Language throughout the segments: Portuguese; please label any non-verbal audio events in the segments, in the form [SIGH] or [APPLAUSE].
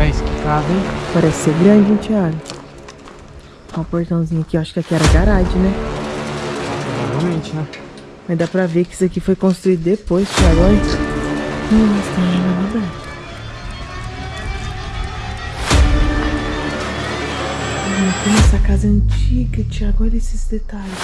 Thaís, que casa, hein? Parece ser grande, hein, Thiago? Olha o portãozinho aqui, eu acho que aqui era garagem, né? Provavelmente, né? Mas dá pra ver que isso aqui foi construído depois, Thiago. Olha. Nossa, tem. Como essa casa é antiga, Thiago. Olha esses detalhes.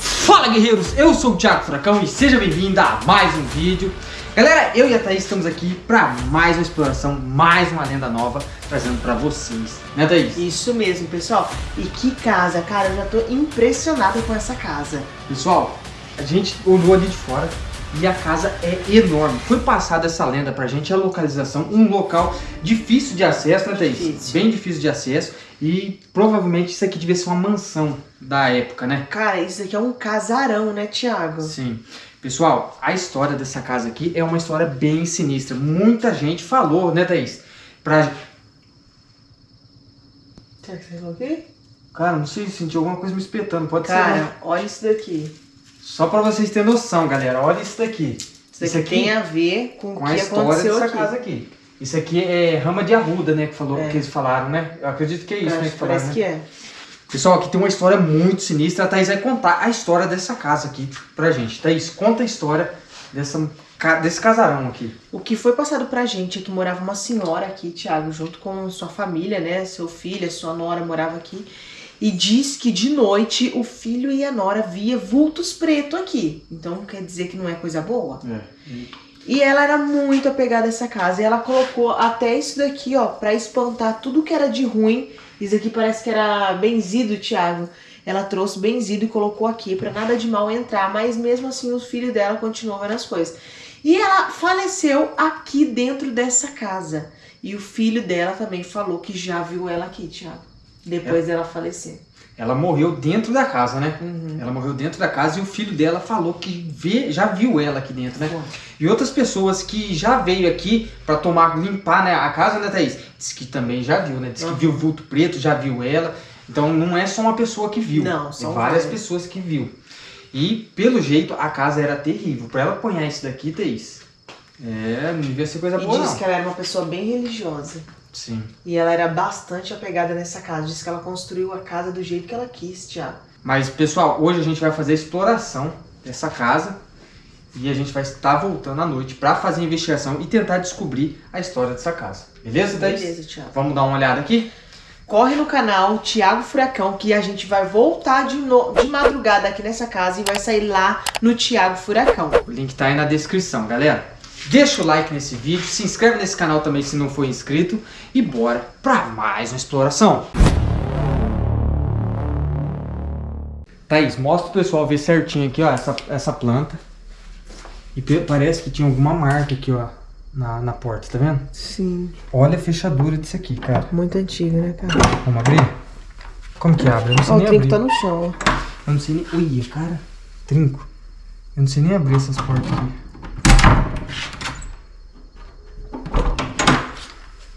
Fala guerreiros, eu sou o Thiago Furacão e seja bem-vindo a mais um vídeo. Galera, eu e a Thaís estamos aqui para mais uma exploração, mais uma lenda nova, trazendo para vocês, né Thaís? Isso mesmo, pessoal. E que casa, cara, eu já tô impressionada com essa casa. Pessoal, a gente olhou ali de fora e a casa é enorme. Foi passada essa lenda pra gente, a localização, um local difícil de acesso, né Thaís? Difícil. Bem difícil de acesso e provavelmente isso aqui devia ser uma mansão da época, né? Cara, isso aqui é um casarão, né, Thiago? Sim. Pessoal, a história dessa casa aqui é uma história bem sinistra. Muita gente falou, né, Thaís? Pra... Será que você falou aqui? Cara, não sei, senti alguma coisa me espetando, pode ser. né? Cara, olha isso daqui. Só pra vocês terem noção, galera, olha isso daqui. Isso aqui, tem a ver com, com o a que história aconteceu dessa aqui. casa aqui. Isso aqui é rama de arruda, né, que, falou, É. que eles falaram, né? Eu acredito que é isso, né, que falaram, parece né? que é. Pessoal, aqui tem uma história muito sinistra. A Thaís vai contar a história dessa casa aqui pra gente. Thaís, conta a história dessa, desse casarão aqui. O que foi passado pra gente é que morava uma senhora aqui, Thiago, junto com sua família, né? Seu filho, sua nora morava aqui. E diz que de noite o filho e a nora via vultos pretos aqui. Então quer dizer que não é coisa boa? E ela era muito apegada a essa casa. E ela colocou até isso daqui, ó, pra espantar tudo que era de ruim. Isso aqui parece que era benzido, Thiago. Ela trouxe benzido e colocou aqui pra nada de mal entrar. Mas mesmo assim o filho dela continuou vendo as coisas. E ela faleceu aqui dentro dessa casa. E o filho dela também falou que já viu ela aqui, Thiago. Depois dela falecer. Ela morreu dentro da casa, né? Uhum. Ela morreu dentro da casa e o filho dela falou que vê, já viu ela aqui dentro, né? E outras pessoas que já veio aqui pra tomar, limpar né, a casa, né, Thaís? Diz que também já viu, né? Diz que Uhum. viu vulto preto, já viu ela. Então não é só uma pessoa que viu. Não, são várias várias. pessoas que viu. E pelo jeito a casa era terrível. Pra ela apanhar isso daqui, Thaís, é, não devia ser coisa E boa, diz não. que ela era uma pessoa bem religiosa. Sim. E ela era bastante apegada nessa casa. Diz que ela construiu a casa do jeito que ela quis, Thiago. Mas, pessoal, hoje a gente vai fazer a exploração dessa casa e a gente vai estar voltando à noite para fazer a investigação e tentar descobrir a história dessa casa. Beleza, Thaís? Beleza, Thiago. Vamos dar uma olhada aqui? Corre no canal Thiago Furacão que a gente vai voltar de, no- de madrugada aqui nessa casa e vai sair lá no Thiago Furacão. O link tá aí na descrição, galera. Deixa o like nesse vídeo, se inscreve nesse canal também se não for inscrito e bora para mais uma exploração. Thaís, mostra pro pessoal ver certinho aqui, ó, essa, essa planta. E parece que tinha alguma marca aqui, ó, na, na porta, tá vendo? Sim. Olha a fechadura disso aqui, cara. Muito antigo, né, cara? Vamos abrir? Como que abre? Eu não sei Ó, o nem trinco abrir. tá no chão, ó. Eu não sei nem... Ui, cara. Trinco. Eu não sei nem abrir essas portas aqui.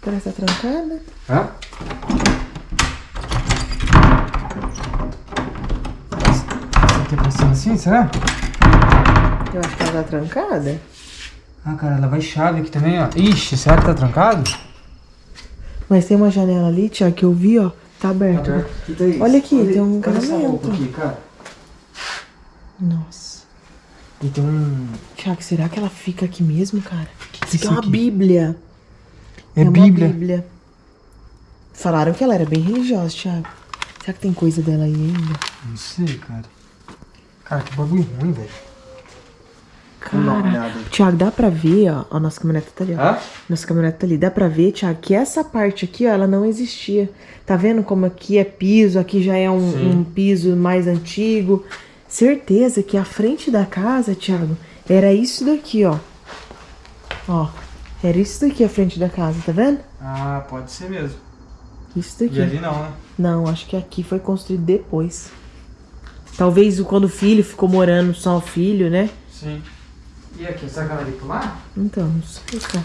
Parece que tá trancada. Hã? Isso aqui é passando assim, será? Eu acho que ela tá trancada. Ah, cara, ela vai chave aqui também, ó. Ixi, será que tá trancado? Mas tem uma janela ali, Thiago, que eu vi, ó. Tá aberta. Aqui tá isso. Olha aqui, tem um olha essa encanamento. roupa aqui, cara. Nossa. E tem um... Thiago, será que ela fica aqui mesmo, cara? que Isso aqui é isso uma aqui? bíblia. É, uma Bíblia. bíblia. Falaram que ela era bem religiosa, Thiago. Será que tem coisa dela aí ainda? Não sei, cara. Cara, que bagulho ruim, velho. Uma Cara, olhada. Thiago, dá pra ver, ó. A nossa caminhonete tá ali, ó. Hã? Nossa caminhonete tá ali. Dá pra ver, Thiago, que essa parte aqui, ó, ela não existia. Tá vendo como aqui é piso, aqui já é um, um piso mais antigo. Certeza que a frente da casa, Thiago, era isso daqui, ó. Ó, era isso daqui a frente da casa, tá vendo? Ah, pode ser mesmo. Isso daqui. E ali não, né? Não, acho que aqui foi construído depois. Talvez quando o filho ficou morando só o filho, né? Sim. E aqui, será que ela lá? Então, não sei, cara.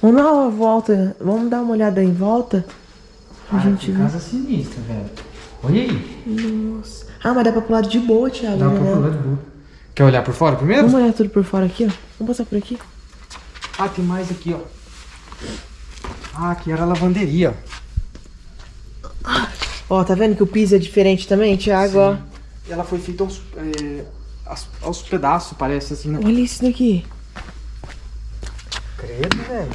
Vamos dar uma volta, vamos dar uma olhada em volta. A Cara, gente que casa sinistra, velho. Olha aí. Nossa. Ah, mas dá pra pular de boa, Thiago. Dá né? pra pular de boa. Quer olhar por fora primeiro? Vamos olhar tudo por fora aqui, ó. Vamos passar por aqui. Ah, tem mais aqui, ó. Ah, aqui era a lavanderia. Ó, tá vendo que o piso é diferente também, Thiago? E ela foi feita aos, é, aos, aos pedaços, parece assim, né? Olha isso daqui. Credo, velho.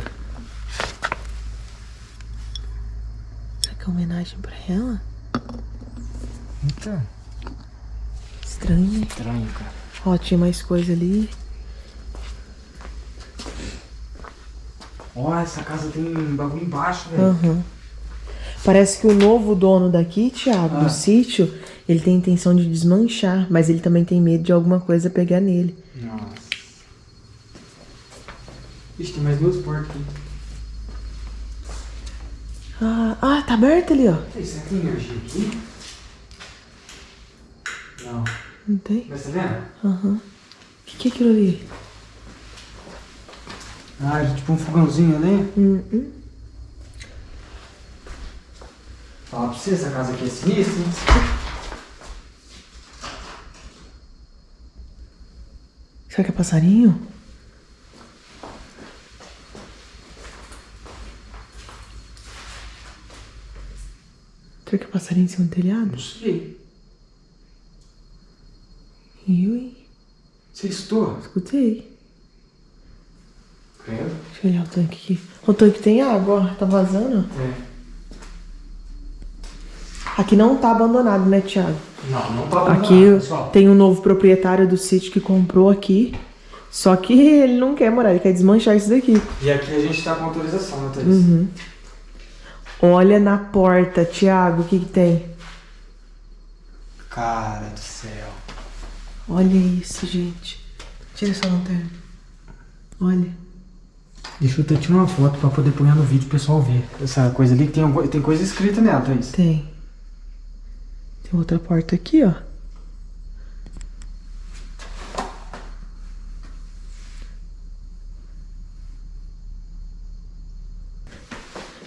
Será que é homenagem pra ela? Então, Estranho, né? estranho, cara. Ó, tinha mais coisa ali. Ó, essa casa tem um bagulho embaixo, velho. Aham. Parece que o novo dono daqui, Thiago, Ah. do sítio, ele tem intenção de desmanchar, mas ele também tem medo de alguma coisa pegar nele. Nossa. Ixi, tem mais duas portas aqui. Ah, ah, tá aberto ali, ó. Ei, será que tem energia aqui? Não. Não tem? Mas tá vendo? Aham. O que, que é aquilo ali? Ah, tipo um fogãozinho ali. Hum, hum. Falar pra você, essa casa aqui é sinistra, hein? Será que é passarinho? Será que é passarinho em cima do telhado? Não sei. Ui, Você estou? escutei. Credo. Deixa eu olhar o tanque aqui. O tanque tem água, ó. Tá vazando? É. Aqui não tá abandonado, né, Thiago? Não, não tá abandonado, Aqui pessoal. tem um novo proprietário do sítio que comprou aqui. Só que [LAUGHS] ele não quer morar, ele quer desmanchar isso daqui. E aqui a gente tá com autorização, né, Thaís? Uhum. Olha na porta, Thiago, o que que tem? Cara do céu. Olha isso, gente. Tira essa lanterna. Olha. Deixa eu até tirar uma foto pra poder pôr no vídeo pro pessoal ver. Essa coisa ali tem, tem coisa escrita nela, Thaís. Tem. Tem outra porta aqui, ó.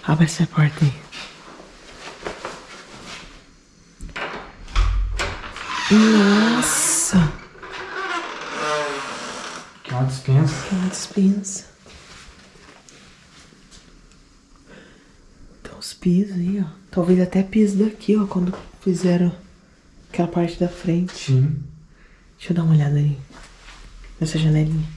Abre essa porta aí. Nossa! Que é uma dispensa. Que uma dispensa. Pisos aí, ó. Talvez até piso daqui, ó, quando fizeram aquela parte da frente. Sim. Deixa eu dar uma olhada ali. Nessa janelinha.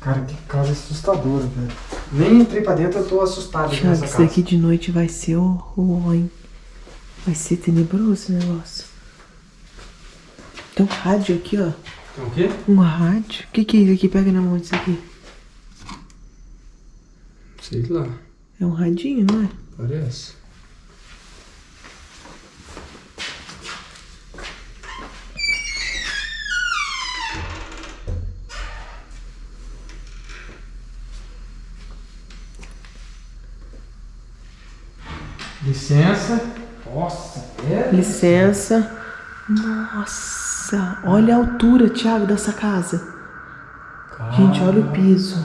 Cara, que casa assustadora, velho. Nem entrei pra dentro, eu tô assustado Thiago, nessa isso casa. daqui de noite vai ser o, o hein? Vai ser tenebroso esse negócio. Tem um rádio aqui, ó. Tem o quê? Um rádio. O que, que é isso aqui? Pega na mão disso aqui. Sei lá. É um radinho, não é? Parece. Licença. Nossa, é? Licença. Nossa, olha a altura, Thiago, dessa casa. Gente, olha o piso.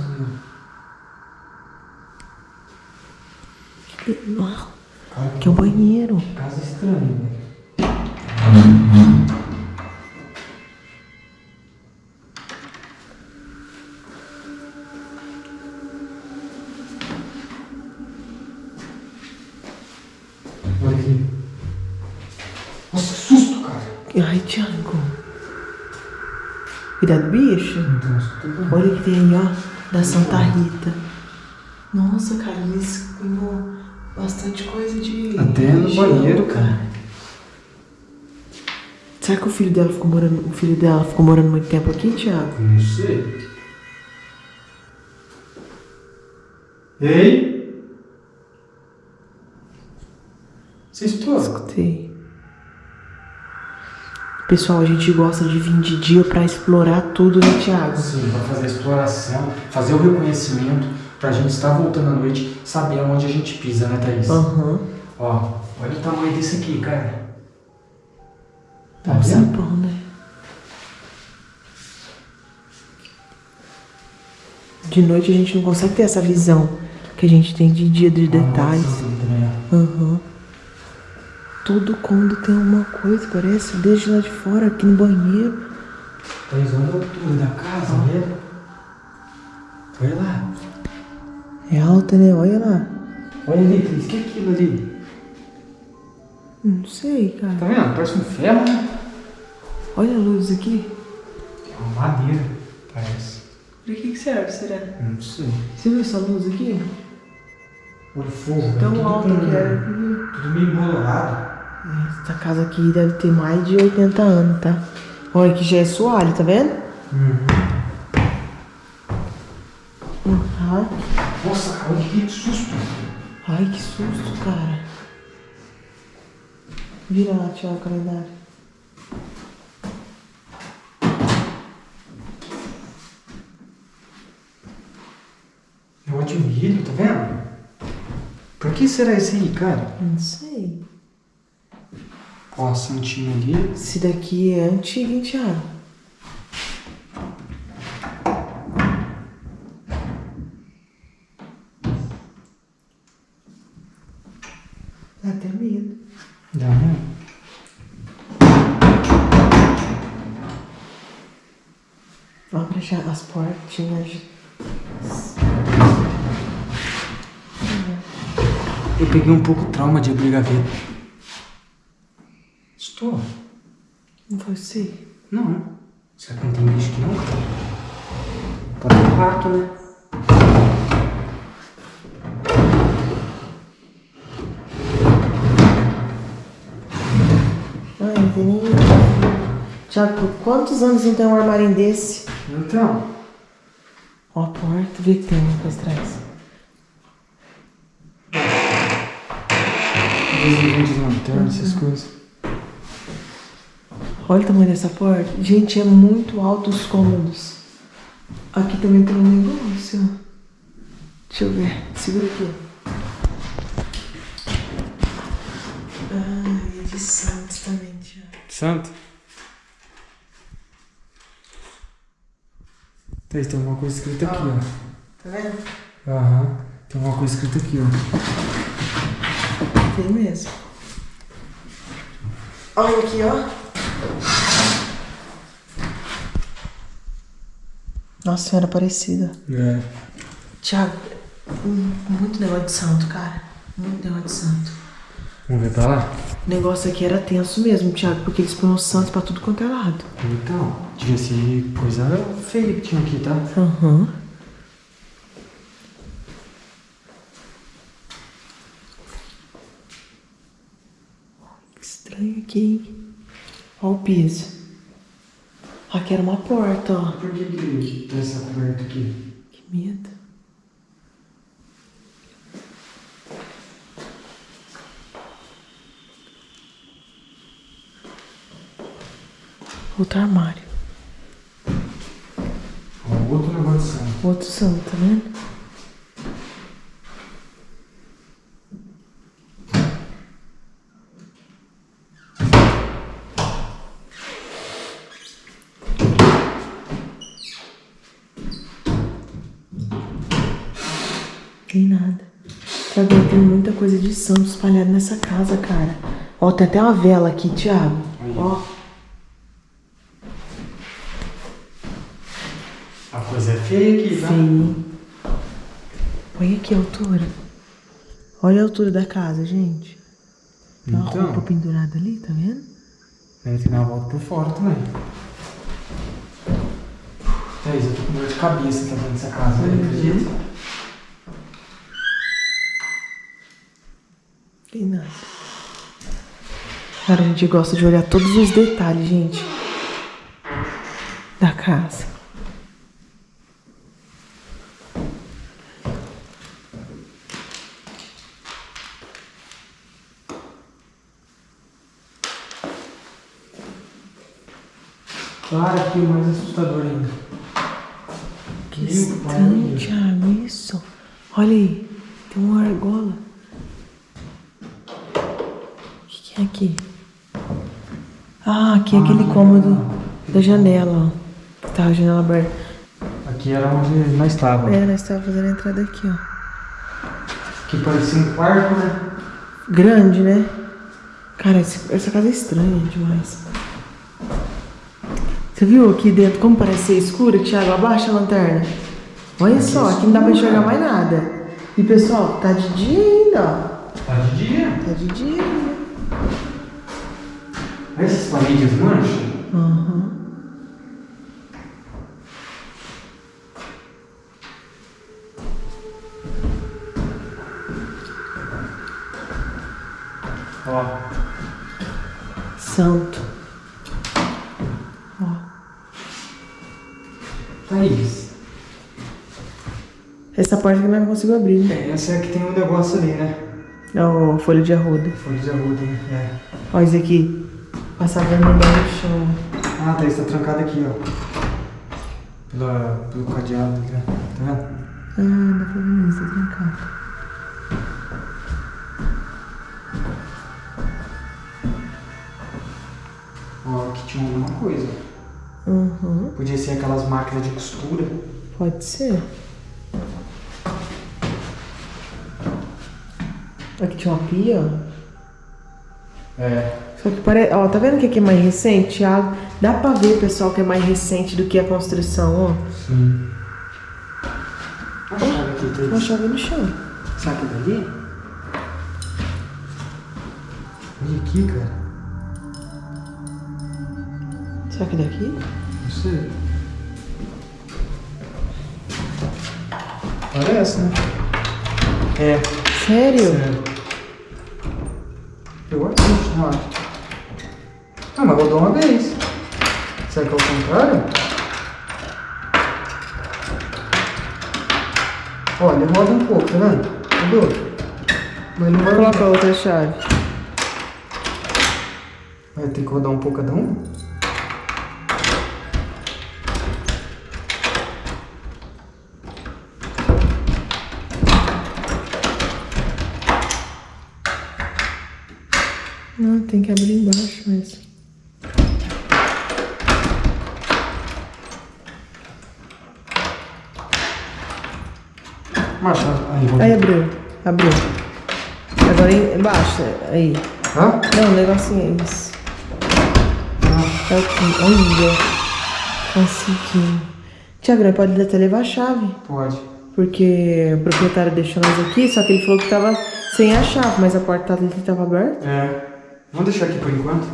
Que- Uau, Cara, Que é um banheiro. casa estranha, velho. Olha aqui. Nossa, que susto, cara. Ai, Thiago. Cuidado, bicho. Olha o que tem aí, ó, da Santa Rita. Nossa, cara, ganhou bastante coisa de. Até no banheiro, cara. Será que o filho dela ficou morando. O filho dela ficou morando muito tempo aqui, Thiago? Não sei. Ei? Você estou? Escutei. Pessoal, a gente gosta de vir de dia pra explorar tudo, né, Thiago? Sim, para fazer a exploração, fazer o reconhecimento, pra gente estar voltando à noite, saber aonde a gente pisa, né, Thaís? Aham. Ó, olha o tamanho desse aqui, cara. Tá Um vendo? sapão, né? De noite a gente não consegue ter essa visão que a gente tem de dia de detalhes. Nossa, né? Aham. Tudo quando tem uma coisa, parece, desde lá de fora, aqui no banheiro. Thaís, olha a altura da casa, né? porta, né? Olha lá. Olha ali, Cris, o que é aquilo ali? Não sei, cara. Tá vendo? Parece um ferro, né? Olha a luz aqui. É uma madeira, parece. Pra que, que serve, será? Não sei. Você viu essa luz aqui? Olha o fogo. Tão alta com- que era. Tudo meio embolado. Essa casa aqui deve ter mais de 80 anos, tá? Olha que já é soalho, tá vendo? Uhum. Nossa, cara, olha que susto. Ai, que susto, cara. Vira lá, Tiago, o calendário. É de milho, tá vendo? Por que será esse aí, cara? Não sei. Ó, a santinha ali. Esse daqui é antigo, hein, Thiago? Dá, né? Abre já as portinhas. Eu peguei um pouco trauma de abrir gaveta. Estou. Não foi você? Não. Será que não tem bicho aqui não? Pode ter rato, né? Tiago, por quantos anos não tem um armário desse? Então. Ó a porta, vê que tem uma coisa atrás. Desenho de lanterna, essas coisas. Olha o tamanho dessa porta. Gente, é muito alto os cômodos. Aqui também tem um negócio. Deixa eu ver. Segura aqui. Ai, é de Santos também, Tiago. Santo? Tem, tem alguma coisa escrita aqui, ó. Tá vendo? Aham. Tem alguma coisa escrita aqui, ó. Tem mesmo. Olha aqui, ó. Nossa Senhora Aparecida. É. Tiago, muito negócio de santo, cara. Muito negócio de santo. Vamos ver pra lá? O negócio aqui era tenso mesmo, Thiago, porque eles põem os santos pra tudo quanto é lado. Então, devia ser coisa feia que tinha aqui, tá? Aham. Que estranho aqui, hein? Olha o piso. Aqui era uma porta, ó. Por que que tem essa coberta aqui? Que medo. Outro armário. Outro negócio de santo. Outro santo, tá vendo? Tem nada. Sabe, tem muita coisa de santo espalhada nessa casa, cara. Ó, tem até uma vela aqui, Thiago. Aí. Ó. A coisa é feia aqui, tá? Sim. Olha aqui a altura. Olha a altura da casa, gente. Tem uma Então. roupa pendurada ali, tá vendo? Deve ter dar uma volta por fora também. Thaís, eu tô com dor de cabeça tá dentro dessa casa, Uhum. acredita? Tem nada. Cara, a gente gosta de olhar todos os detalhes, gente. Da casa. Aqui o mais assustador ainda. Que Meu estranho. Thiago, isso. Olha aí, tem uma argola. O que, que é aqui? Ah, aqui é aquele cômodo da janela, ó. Tá a janela aberta. Aqui era onde nós estávamos. É, nós estávamos fazendo a entrada aqui, ó. Que parecia um quarto, né? Grande, né? Cara, esse- essa casa é estranha demais. Você viu aqui dentro como parece ser escuro, Thiago? Abaixa a lanterna. Olha Aqui só, é aqui não dá pra enxergar mais nada. E pessoal, tá de dia ainda, ó. Tá de dia. Tá de dia ainda. Olha essas paredes manchas. Aham. Ó. Santo. Thaís. Essa porta que não consigo abrir, né? É, essa é que tem um negócio ali, né? É o folha de arruda. Folha de arruda, né? É. Ó, isso aqui. Passar vermelho no chão. Ah, Thaís tá trancada aqui, ó. Pela, pelo cadeado aqui, ó. Tá vendo? Ah, dá pra ver isso, tá trancado. Ó, aqui tinha alguma coisa. Uhum. Podia ser aquelas máquinas de costura. Pode ser. Aqui tinha uma pia, ó. É. Só que parece. Ó, tá vendo que aqui é mais recente, Thiago? Dá pra ver, pessoal, que é mais recente do que a construção, ó. Sim. A chave aqui, Uma Thaís. chave no chão. Que é dali? Olha aqui, cara. Será que é daqui? Não sei. Parece, né? É. Sério? Sério. Eu acho, não acho. Ah, mas rodou uma vez. Será que é o contrário? Olha, roda um pouco, tá vendo? Rodou. Mas não vai Coloca a outra chave. Vai ter que rodar um pouco cada um? Não, tem que abrir embaixo mesmo. Marcha, aí, rodou. Aí abriu. Agora em- embaixo. Aí. Hã? Não, o negocinho é isso. É aqui. Olha. Conseguiu. Tiago, pode até levar a chave. Pode. Porque o proprietário deixou nós aqui, só que ele falou que tava sem a chave, mas a porta dele tava aberta. É. Vamos deixar aqui por enquanto.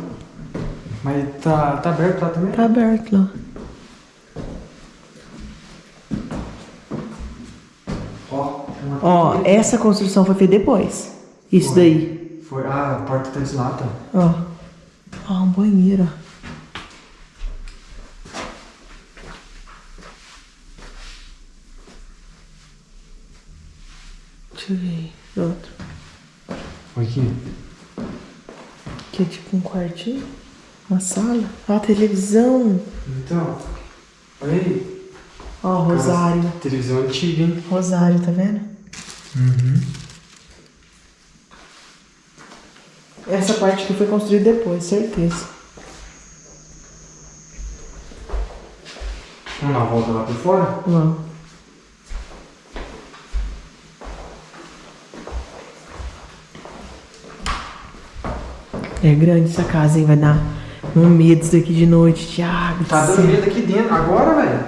Mas tá, tá aberto lá também? Tá aberto lá. Ó. tem uma Ó, porta essa construção foi feita depois. Isso Foi. daí. Foi. Ah, a porta tá deslata. Ó. Ó, um banheiro. Deixa eu ver. Outro. Aqui. Que é tipo um quartinho. Uma sala. Ó, a televisão. Então. Olha aí. Ó, rosário. Televisão antiga, hein? Rosário, tá vendo? Uhum. Essa parte que foi construída depois, certeza. Vamos dar uma volta lá por fora? Vamos. É grande essa casa, hein? Vai dar um medo isso daqui de noite, Thiago. Tá do dando medo aqui dentro. Agora, velho.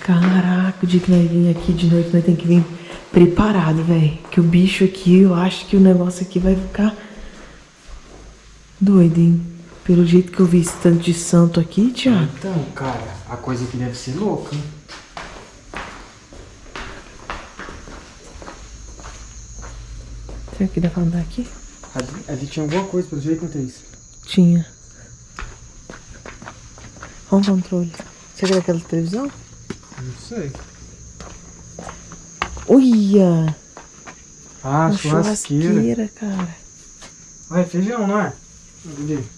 Caraca, o dia que nós vir aqui de noite, nós tem que vir preparado, velho. Que o bicho aqui, eu acho que o negócio aqui vai ficar doido, hein? Pelo jeito que eu vi esse tanto de santo aqui, Thiago. Então, cara, a coisa aqui deve ser louca, hein? Será que dá pra andar aqui? Ali, ali tinha alguma coisa, pelo jeito, não tem isso. Tinha. Olha o controle. Você quer aquela televisão? Não sei. Olha! Ah, Uma churrasqueira. churrasqueira, cara. É feijão, não é? Ali.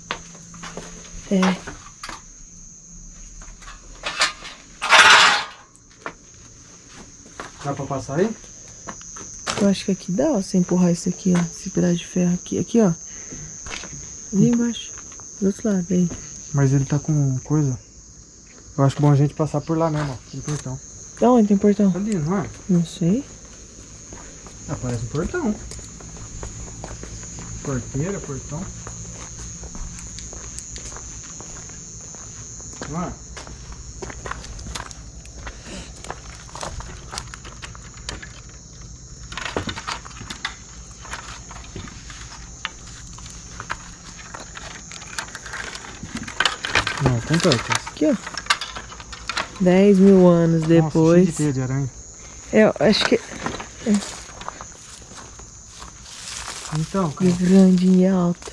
É. Dá pra passar aí? Eu acho que aqui dá, ó, você empurrar isso aqui, ó. Esse pedaço de ferro aqui. Aqui, ó. Ali embaixo. Do outro lado, aí. Mas ele tá com coisa. Eu acho bom a gente passar por lá mesmo, ó. Portão. Da onde tem portão? Cadê? Não é? Não sei. Ah, Aparece um portão. Porteira, portão. Não é? Não, tem portas. Aqui, ó. 10 mil anos depois. Nossa, cheio de de aranha. É, eu acho que Então, é cara. grande e alta.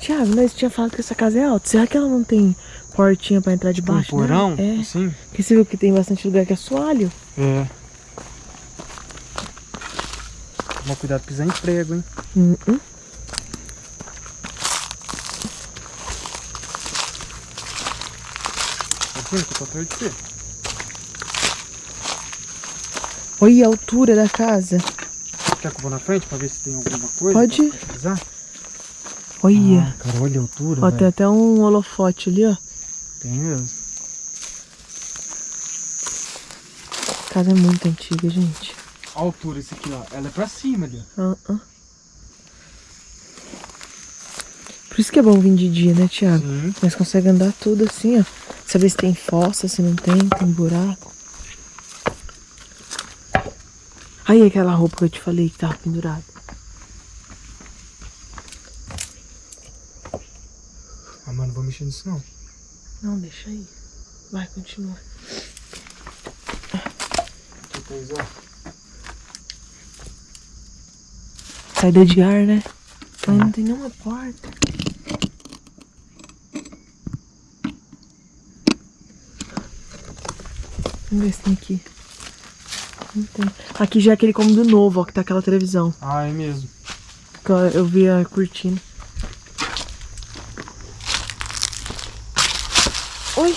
Thiago, nós tinha falado que essa casa é alta. Será que ela não tem portinha pra entrar Um debaixo? né? porão? É. Assim? Porque você viu que tem bastante lugar que é soalho. É. Toma cuidado pisar em prego, hein? Hum, hum. Você? Olha a altura da casa. Quer que eu vou na frente pra ver se tem alguma coisa? Pode? Olha. Ah, cara, olha a altura, Ó, tem até um holofote ali, ó. Tem mesmo. A casa é muito antiga, gente. A altura, esse aqui, ó. Ela é pra cima ali. Ah, ah. Por isso que é bom vir de dia, né, Thiago? Sim. Nós conseguimos andar tudo assim, ó. Saber se tem fossa, se não tem, tem buraco. Aí aquela roupa que eu te falei que tava pendurada. Ah, mano, não vou mexer nisso não. Não, deixa aí. Vai, continua. Saída de ar, né? Mas não tem nenhuma porta. Vamos ver se tem aqui. Tem. Aqui já é aquele cômodo novo, ó, que tá aquela televisão. Ah, é mesmo. Eu, vi a cortina. Oi!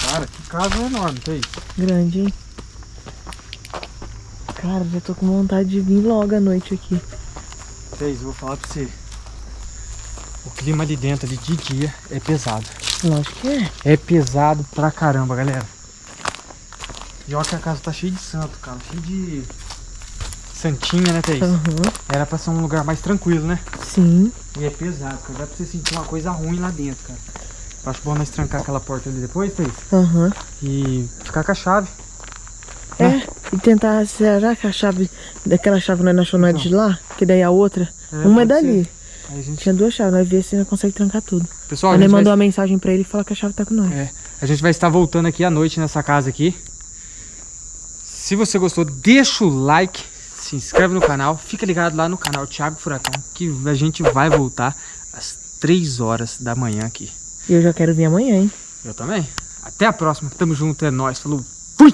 Cara, que casa enorme, tem. Grande, hein? Cara, já tô com vontade de vir logo à noite aqui. Fez, eu vou falar pra você. O clima ali dentro, ali de dia, é pesado. Lógico que é. É pesado pra caramba, galera. E olha que a casa tá cheia de santo, cara. Cheia de santinha, né, Thaís? Aham. Era pra ser um lugar mais tranquilo, né? Sim. E é pesado, cara. Dá pra você sentir uma coisa ruim lá dentro, cara. Eu acho bom nós trancar aquela porta ali depois, Thaís. Aham. E ficar com a chave. É, e tentar, será que a chave, daquela chave não achou nada de lá? Que daí a outra, uma é dali. ser. A gente... Tinha duas chaves, nós vemos se nós consegue trancar tudo. Pessoal, a nós gente, mandou vai... uma mensagem pra ele e falou que a chave tá com nós. É, a gente vai estar voltando aqui à noite nessa casa aqui. Se você gostou, deixa o like, se inscreve no canal, fica ligado lá no canal Thiago Furacão, que a gente vai voltar às 3 horas da manhã aqui. E eu já quero vir amanhã, hein? Eu também. Até a próxima. Tamo junto, é nóis. Falou. Fui!